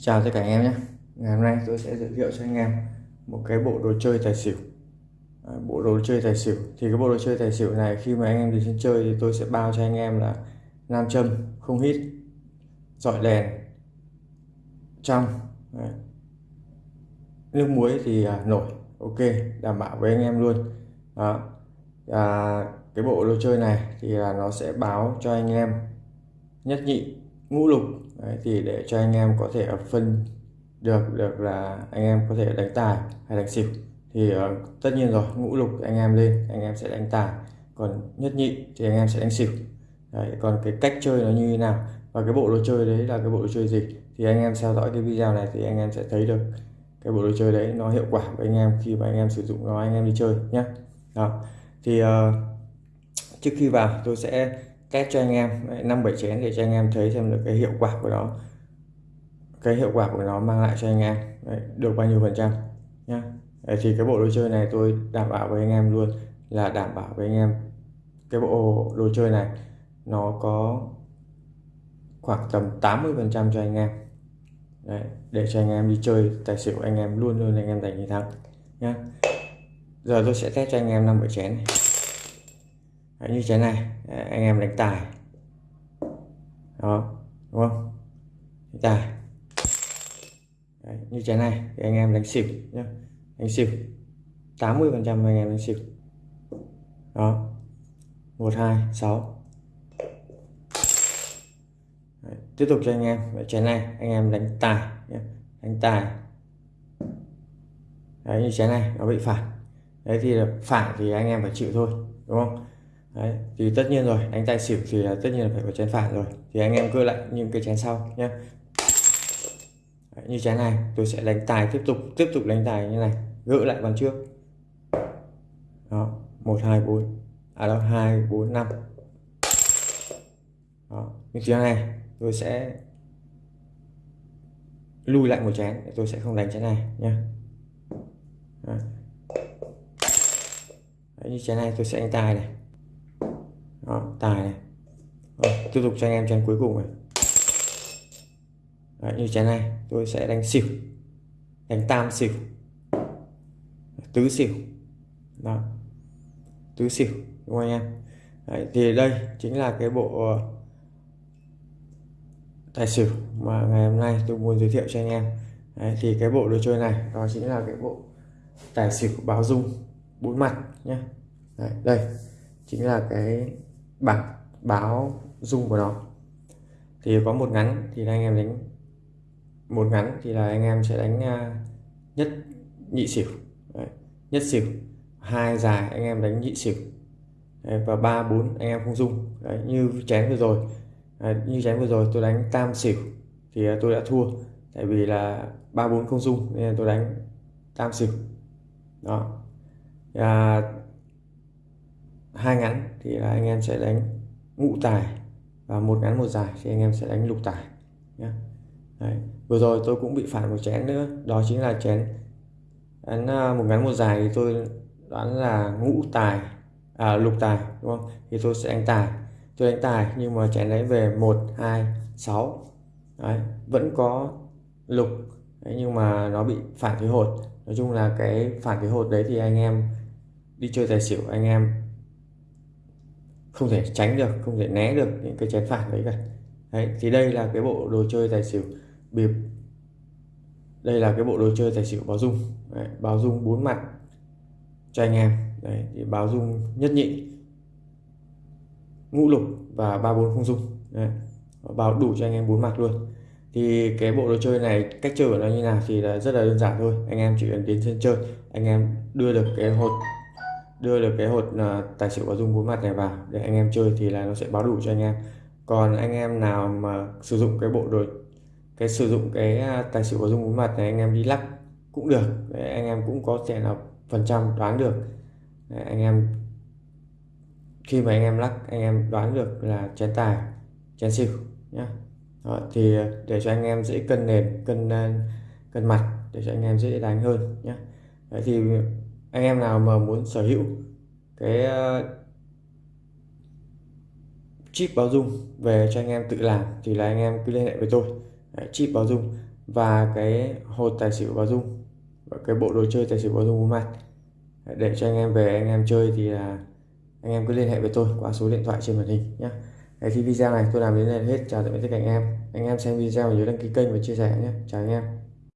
Chào tất cả anh em nhé. Ngày hôm nay tôi sẽ giới thiệu cho anh em một cái bộ đồ chơi tài xỉu. À, bộ đồ chơi tài xỉu. Thì cái bộ đồ chơi tài xỉu này khi mà anh em đi sân chơi thì tôi sẽ bao cho anh em là nam châm, không hít, dọi đèn, trong Đấy. Nước muối thì à, nổi Ok, đảm bảo với anh em luôn. Đó. À, Cái bộ đồ chơi này thì là nó sẽ báo cho anh em nhất nhị ngũ lục Đấy, thì để cho anh em có thể phân được được là anh em có thể đánh tài hay đánh xỉu thì uh, tất nhiên rồi ngũ lục anh em lên anh em sẽ đánh tài còn nhất nhị thì anh em sẽ đánh xỉu đấy, còn cái cách chơi nó như thế nào và cái bộ đồ chơi đấy là cái bộ đồ chơi gì thì anh em theo dõi cái video này thì anh em sẽ thấy được cái bộ đồ chơi đấy nó hiệu quả với anh em khi mà anh em sử dụng nó anh em đi chơi nhé đó thì uh, trước khi vào tôi sẽ test cho anh em. Năm bảy chén để cho anh em thấy xem được cái hiệu quả của nó. Cái hiệu quả của nó mang lại cho anh em. Đấy, được bao nhiêu phần trăm nhá. Đấy, thì cái bộ đồ chơi này tôi đảm bảo với anh em luôn là đảm bảo với anh em cái bộ đồ chơi này nó có khoảng tầm 80 phần trăm cho anh em. Đấy, để cho anh em đi chơi tài xỉu anh em luôn luôn anh em giành chiến thắng nhá. Giờ tôi sẽ test cho anh em năm bảy chén này. Đấy, như thế này. Anh em đánh tài. Đó đúng không? Đánh tài. Đấy, như thế này thì anh em đánh xỉu nhé đánh xỉu. 80 phần trăm anh em đánh xỉu. Đó. một hai sáu. Tiếp tục cho anh em. Chén này anh em đánh tài nhé. đánh tài. Đấy như chén này nó bị phản đấy thì phản thì anh em phải chịu thôi đúng không? Đấy thì tất nhiên rồi đánh tài xỉu thì tất nhiên là phải có chén phản rồi. Thì anh em cứ lại những cái chén sau nhé đấy, như chén này tôi sẽ đánh tài tiếp tục tiếp tục đánh tài như này gỡ lại bàn trước. Đó một hai bốn à đâu hai bốn năm. Đó như chén này tôi sẽ lui lại một chén tôi sẽ không đánh chén này nhé Đấy, như chén này tôi sẽ đánh tài này đó, tài này. Rồi, tiếp tục cho anh em chén cuối cùng này. Đấy, như chén này tôi sẽ đánh xỉu. Đánh tam xỉu. Tứ xỉu. Đó. Tứ xỉu đúng không anh em? Đấy, thì đây chính là cái bộ ờ, tài xỉu mà ngày hôm nay tôi muốn giới thiệu cho anh em. Đấy, thì cái bộ đồ chơi này đó chính là cái bộ tài xỉu báo dung bốn mặt nhé Đấy, đây chính là cái bảng báo dung của nó. Thì có một ngắn thì anh em đánh một ngắn thì là anh em sẽ đánh à, nhất nhị xỉu. Đấy, nhất xỉu hai dài anh em đánh nhị xỉu. Đấy, và ba bốn anh em không dung Đấy, như chén vừa rồi. Đấy, như chén vừa rồi tôi đánh tam xỉu thì à, tôi đã thua. Tại vì là ba bốn không dung nên tôi đánh tam xỉu. Đó. À, hai ngắn thì là anh em sẽ đánh ngũ tài và một ngắn một dài thì anh em sẽ đánh lục tài nhé Đấy. vừa rồi tôi cũng bị phản một chén nữa đó chính là chén đánh à, một ngắn một dài thì tôi đoán là ngũ tài à, lục tài đúng không thì tôi sẽ đánh tài tôi đánh tài nhưng mà chén đấy về một hai sáu đấy, vẫn có lục đấy, nhưng mà nó bị phản thế hột nói chung là cái phản thế hột đấy thì anh em đi chơi tài xỉu anh em không thể tránh được không thể né được những cái chén phản đấy cả. Đấy thì đây là cái bộ đồ chơi tài xỉu bịp. Đây là cái bộ đồ chơi tài xỉu báo dung. Đấy, báo dung bốn mặt cho anh em. Đấy thì báo dung nhất nhị ngũ lục và ba bốn không dung. Đấy. báo đủ cho anh em bốn mặt luôn. Thì cái bộ đồ chơi này cách chơi của nó như nào thì là rất là đơn giản thôi. Anh em chỉ cần đến sân chơi anh em đưa được cái hột đưa được cái hột à, tài xỉu có dung bốn mặt này vào. Để anh em chơi thì là nó sẽ báo đủ cho anh em. Còn anh em nào mà sử dụng cái bộ đồ cái sử dụng cái à, tài xỉu có dung bốn mặt này anh em đi lắc cũng được. Để anh em cũng có thể là phần trăm đoán được. Để anh em khi mà anh em lắc anh em đoán được là chén tài chén xỉu nhé đó, thì để cho anh em dễ cân nền cân à, cân mặt để cho anh em dễ đánh hơn nhé Đấy thì anh em nào mà muốn sở hữu cái ờ, chip báo dung về cho anh em tự làm thì là anh em cứ liên hệ với tôi. Đấy, chip báo dung và cái hột tài xỉu báo dung và cái bộ đồ chơi tài xỉu báo dung của mặt để cho anh em về anh em chơi thì là anh em cứ liên hệ với tôi qua số điện thoại trên màn hình nhé Đấy, thì video này tôi làm đến đây là hết. Chào tạm biệt tất cả anh em. Anh em xem video nhớ đăng ký kênh và chia sẻ nhé chào anh em.